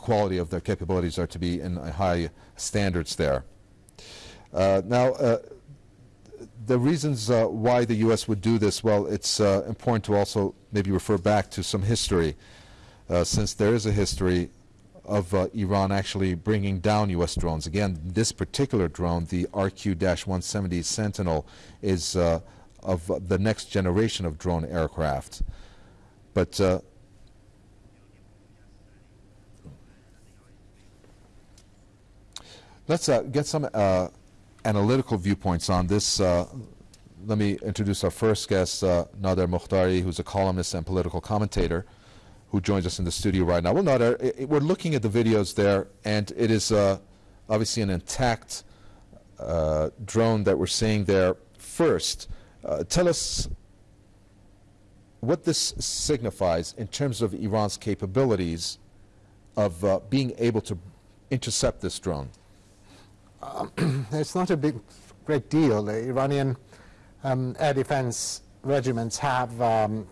quality of their capabilities are to be in high standards there. Uh, now, uh, the reasons uh, why the U.S. would do this, well, it's uh, important to also maybe refer back to some history, uh, since there is a history of uh, Iran actually bringing down U.S. drones. Again, this particular drone, the RQ-170 Sentinel, is of the next generation of drone aircraft. But uh, let's get some analytical viewpoints on this. Uh, let me introduce our first guest, uh, Nader Mokhtari, who's a columnist and political commentator who joins us in the studio right now. Well, Nader, it, we're looking at the videos there, and it is uh, obviously an intact uh, drone that we're seeing there. First, uh, tell us what this signifies in terms of Iran's capabilities of uh, being able to intercept this drone. Um, it's not a big, great deal. The Iranian um, air defense regiments have um,